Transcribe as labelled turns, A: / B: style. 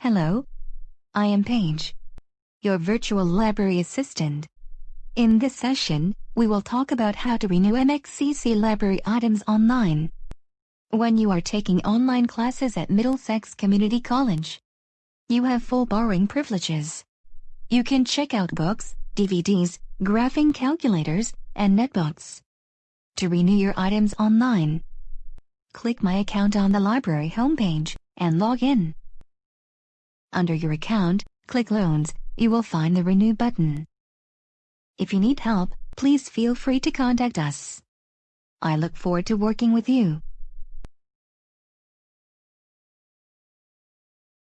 A: Hello. I am Paige, your virtual library assistant. In this session, we will talk about how to renew MXCC library items online. When you are taking online classes at Middlesex Community College, you have full borrowing privileges. You can check out books, DVDs, graphing calculators, and netbooks. To renew your items online, click My Account on the library homepage and log in. Under your account, click Loans. You will find the Renew button. If you need help, please feel free to contact us. I look forward to working with you.